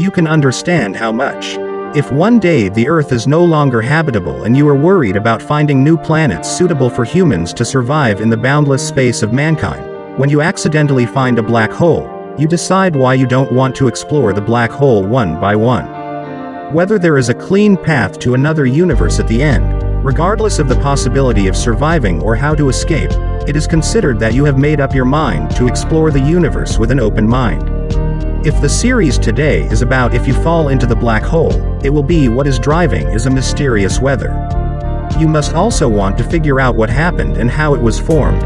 you can understand how much. If one day the Earth is no longer habitable and you are worried about finding new planets suitable for humans to survive in the boundless space of mankind, when you accidentally find a black hole, you decide why you don't want to explore the black hole one by one. Whether there is a clean path to another universe at the end, regardless of the possibility of surviving or how to escape, it is considered that you have made up your mind to explore the universe with an open mind. If the series today is about if you fall into the black hole, it will be what is driving is a mysterious weather. You must also want to figure out what happened and how it was formed.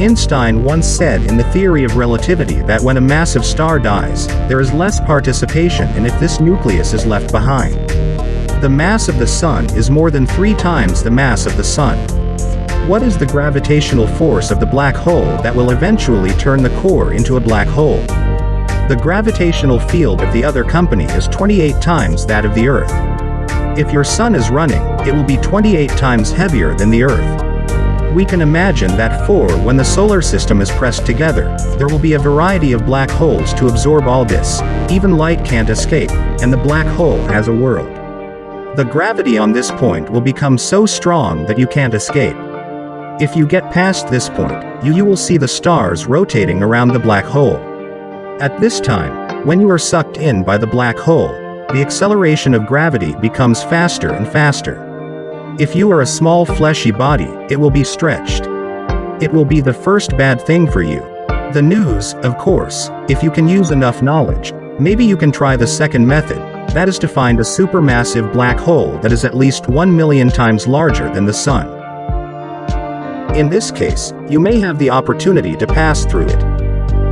Einstein once said in the theory of relativity that when a massive star dies, there is less participation in if this nucleus is left behind. The mass of the Sun is more than three times the mass of the Sun. What is the gravitational force of the black hole that will eventually turn the core into a black hole? The gravitational field of the other company is 28 times that of the Earth. If your sun is running, it will be 28 times heavier than the Earth. We can imagine that for when the solar system is pressed together, there will be a variety of black holes to absorb all this, even light can't escape, and the black hole has a world. The gravity on this point will become so strong that you can't escape. If you get past this point, you, you will see the stars rotating around the black hole. At this time, when you are sucked in by the black hole, the acceleration of gravity becomes faster and faster. If you are a small fleshy body, it will be stretched. It will be the first bad thing for you. The news, of course, if you can use enough knowledge, maybe you can try the second method, that is to find a supermassive black hole that is at least 1 million times larger than the Sun. In this case, you may have the opportunity to pass through it,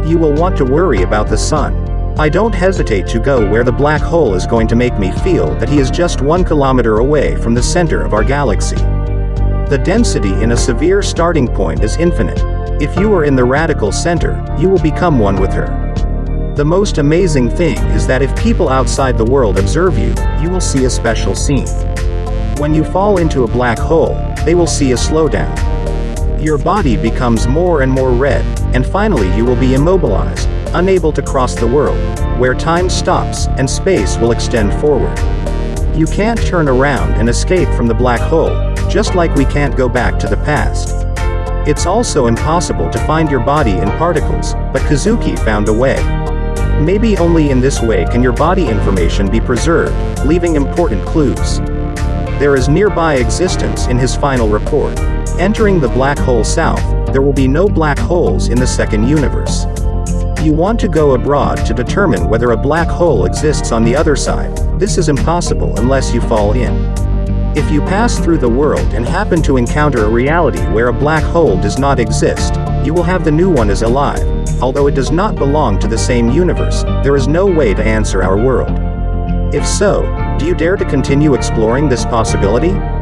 you will want to worry about the sun. I don't hesitate to go where the black hole is going to make me feel that he is just one kilometer away from the center of our galaxy. The density in a severe starting point is infinite. If you are in the radical center, you will become one with her. The most amazing thing is that if people outside the world observe you, you will see a special scene. When you fall into a black hole, they will see a slowdown. Your body becomes more and more red, and finally you will be immobilized, unable to cross the world, where time stops and space will extend forward. You can't turn around and escape from the black hole, just like we can't go back to the past. It's also impossible to find your body in particles, but Kazuki found a way. Maybe only in this way can your body information be preserved, leaving important clues. There is nearby existence in his final report. Entering the black hole south, there will be no black holes in the second universe. You want to go abroad to determine whether a black hole exists on the other side, this is impossible unless you fall in. If you pass through the world and happen to encounter a reality where a black hole does not exist, you will have the new one as alive. Although it does not belong to the same universe, there is no way to answer our world. If so, do you dare to continue exploring this possibility?